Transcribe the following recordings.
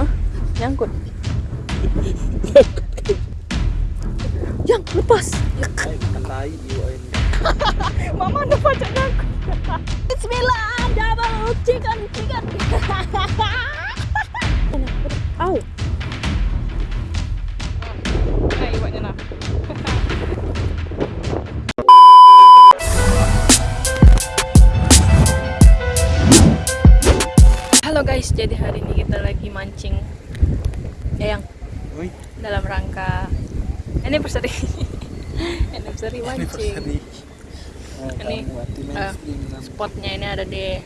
Hah? Nyangkut. Yang lepas. Mama ada pajak nyangkut. Bismillah, double chicken chicken. Au. Guys, jadi hari ini kita lagi mancing ya yang Woi, dalam rangka anniversary. Anniversary mancing. Ini, eh, spotnya ini ada di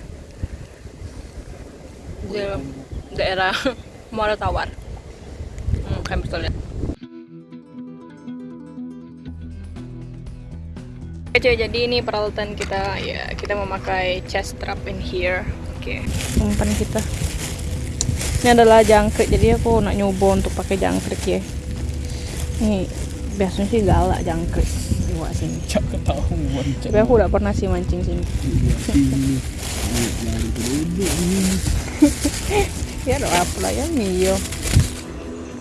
di daerah Muara Tawar. Hmm, kalian bisa lihat Oke cuy, jadi ini peralatan kita. Ya kita memakai chest strap in here. Oke. Umpan kita ini adalah jangkrik jadi aku nak nyoba untuk pakai jangkrik ya. Ini biasanya sih galak jangkrik di bawah sini. Cak ketahuan cak. tapi aku udah pernah sih mancing sini. Ya doa apa lah ya Mio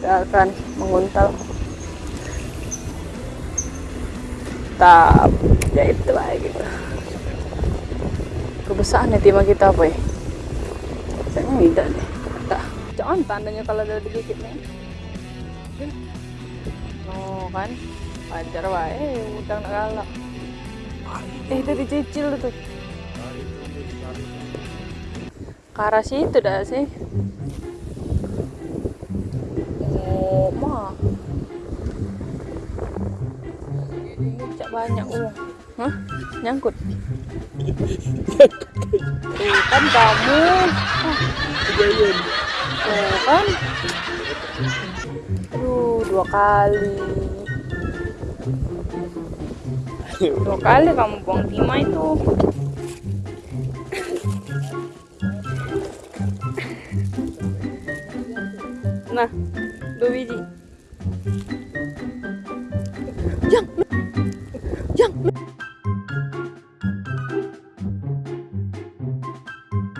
kita akan menguntal tap ya itu lah gitu kebesaran nih timah kita apa ya kayaknya tidak deh jangan tandanya kalau ada digigit nih. Oh kan wajar wae udang nak galak. Eh itu dicicil tuh ke arah situ dah sih. Oh mah. Cak banyak uang hah? Nyangkut? Kan kamu. Kejadian. Tuh kan? Aduh dua kali. Dua kali kamu buang timah itu. Nah dua biji yang yang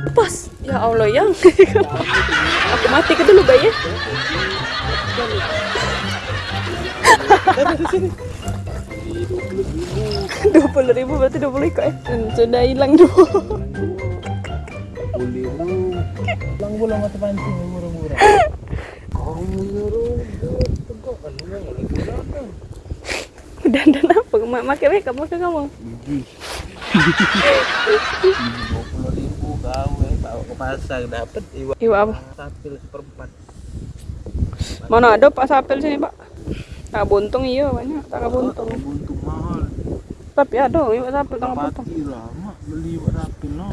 lepas. Ya Allah yang aku mati ke dulu bayi dua puluh ribu berarti dua puluh ikut ya Hmm, sudah hilang dua Boleh bro. Lang bola mata pancing murah-murah. Kan dan dan apa Ma- makai makeup makai kamu Biji. Dua puluh ribu kau eh bawa ke pasar dapat iwa iwa apa sapil seperempat. mana ada pak sapel sini pak tak buntung iya banyak tak buntung Buntung mahal. tapi ada iwa sapel tak buntung lama beli iwa sapil no.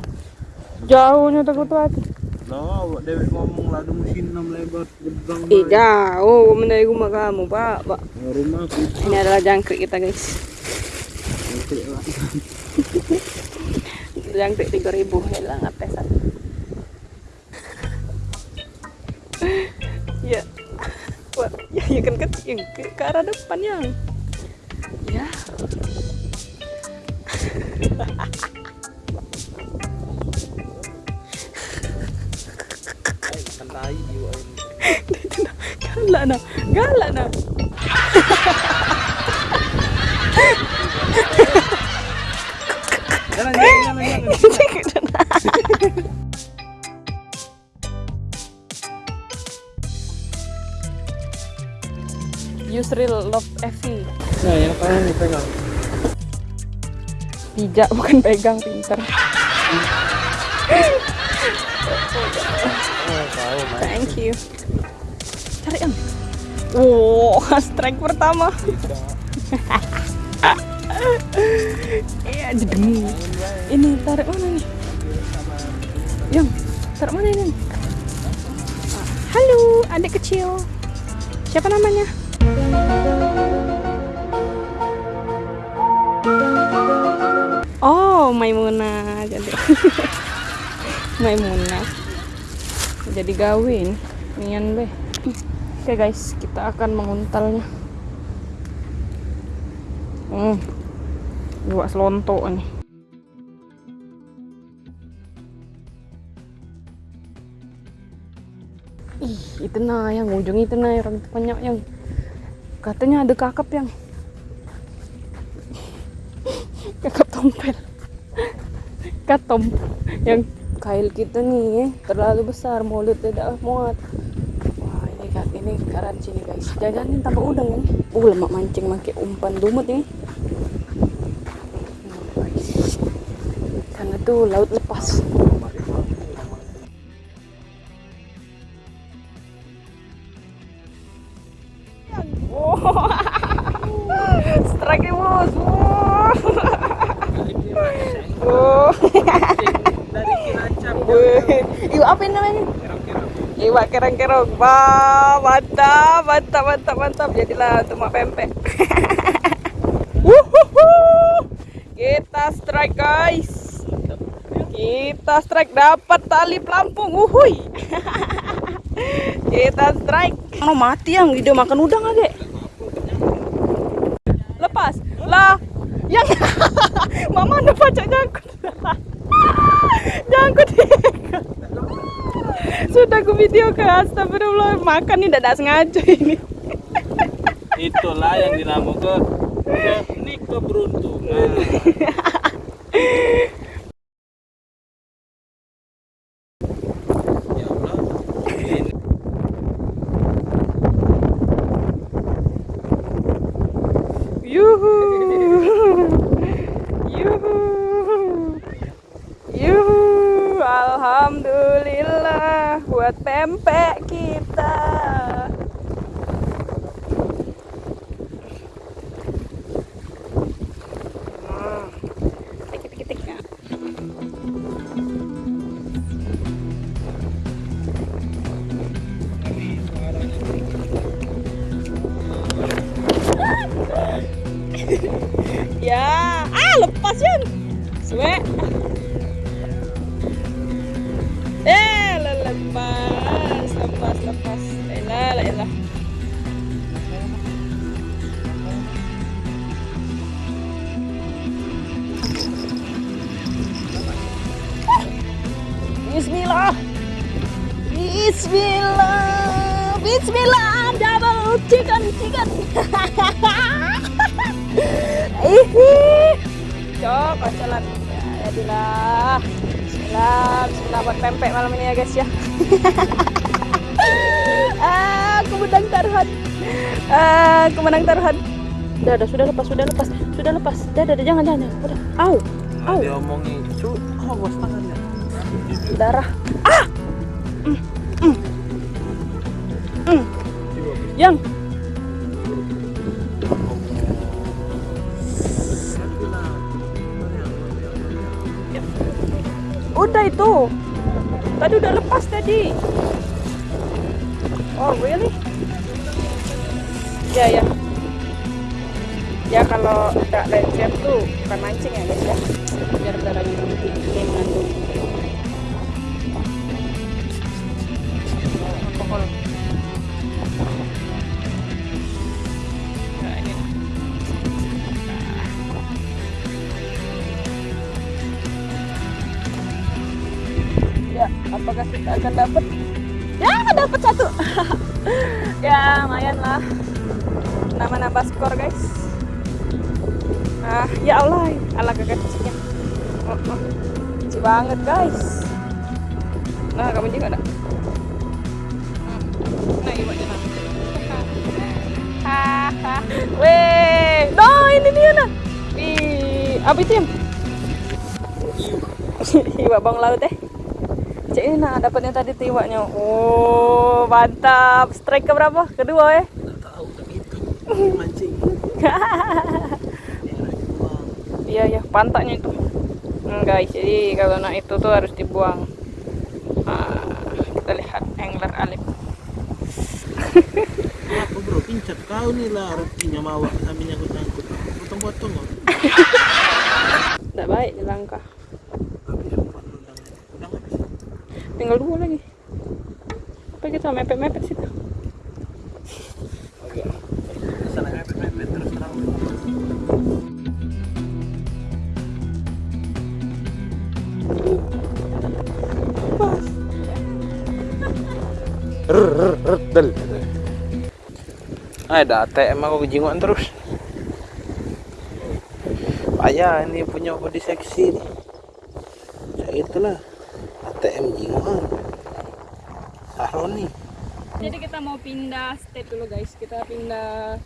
jauhnya tak kutu hati Lah, dewek ngomong lah ada mesin 6 lebar gedang. Ih jauh dari rumah kamu pak pak Rumah aku ini adalah jangkrik kita guys Oke lah. jangkrik tiga ribu ya lah ngapesan ya. Wah, ya, ya kan kecil ke, ke arah depan yang. Ya. Kenai iwa ini. galak galak Yusril Love Evi Nah, yang kanan nih pegang. pijak bukan pegang pinter. Thank you. Cari yang wow strike pertama. Iya jedeng ini tarik mana nih? Yang tarik mana ini? Ah, halo adik kecil. Siapa namanya oh Maimuna jadi. Maimuna. Jadi gawin nian deh oke guys kita akan menguntalnya. Hmm dua selonto nih. Ih itu nah yang ujung itu nah orang banyak yang katanya ada kakap yang kakap tompel katom. Yang kail kita nih terlalu besar mulut tidak muat. Wah ini kak ini garansi nih guys. Jajanin tambah udang ini uh lemak mancing pakai umpan dumut ini. Karena tuh laut lepas. Strike nih bos. Wow. Dari Cilacap. Iwa apa ini namanya? Iwa kerang-kerang. Wah, mantap, mantap, mantap, mantap. Jadilah untuk mak pempek. Wuhuhu. Kita strike guys. Kita strike dapat tali pelampung. Wuhui. Kita strike. Mau mati yang ide makan udang aja. Lepas. Lah. Yang Mama ada pacak jangkut. jangkut. Sudah aku video ke astagfirullah makan nih tidak sengaja ini. Itulah yang dinamakan ke teknik keberuntungan. ya. Ini Yuhu. Yuhu. Yuhu. Alhamdulillah buat pempek kita. Bismillah. Bismillah. Double chicken, chicken. Ihi. Cok, masalah. Ya, jadilah. Bismillah, bismillah buat pempek malam ini ya guys ya. ah, aku menang taruhan. Ah, aku menang taruhan. Udah, udah, sudah lepas, sudah lepas, sudah lepas. Dah, dah, jangan, jangan, jangan. Udah. Au, au, dia omongin, cu, awas tangannya. darah. Ah, yang. Udah itu. Tadi udah lepas tadi. Oh, really? Ya, ya. Ya kalau tidak lencet tuh bukan mancing ya guys ya. Biar darahnya akan dapat? Ya, dapat satu. ya, lumayan lah. Nama-nama skor, guys. Ah, ya Allah, ala kagak kecilnya. Oh, oh. Kecil banget, guys. Nah, kamu juga ada. Nah, ibu aja nah. Weh, no ini dia nah. Ih, apa itu yang? Iwa bang laut eh. Cek ini nah dapatnya tadi tuh iwaknya. Oh, mantap. Strike ke berapa? Kedua eh. Nggak tahu, tapi itu mancing. Iya ya, pantatnya itu. Hmm, guys, jadi kalau nak itu tuh harus dibuang. Ah, kita lihat angler alif. Apa bro, pincat kau nih lah rezekinya mawak sambil nyangkut-nyangkut. Potong-potong kok. Tidak baik dilangkah. Habis empat udang. Udang habis. Tinggal dua lagi. Apa kita mepet-mepet situ? Oke. Ada ATM aku kejinguan terus. Payah ini punya body seksi itulah. Saroni. Jadi kita mau pindah state dulu guys. Kita pindah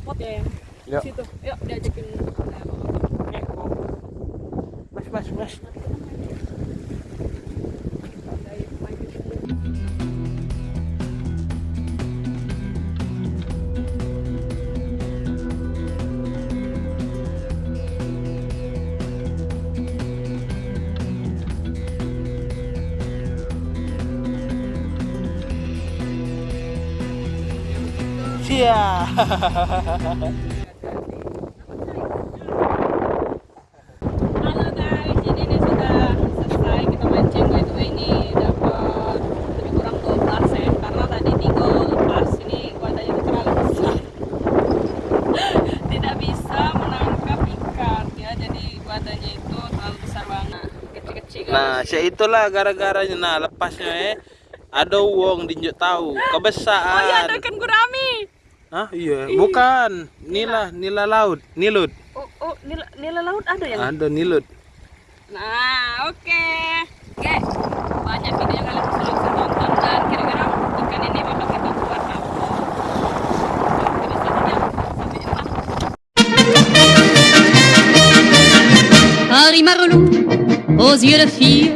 spot ya yang Yuk. situ. Yuk diajakin. Mas, mas, mas. Siap. Halo guys, jadi ini sudah selesai kita mancing by the way ini dapat lebih kurang 12 ya karena tadi tiga lepas ini wadahnya itu terlalu besar tidak bisa menangkap ikan ya jadi wadahnya itu terlalu besar banget kecil-kecil. Nah, saya itulah gara-garanya nah lepasnya eh. Ada uang dinjuk tahu kebesaran. oh iya ada Hah? Iya, bukan. Nila, nila laut, nilut. oh, oh nila, nila laut ada yang Ada nilut. Nah, oke. Oke, banyak video yang kalian sudah bisa tonton dan kira-kira ikan ini bakal kita buat apa? Harry Marlou, aux yeux de fille,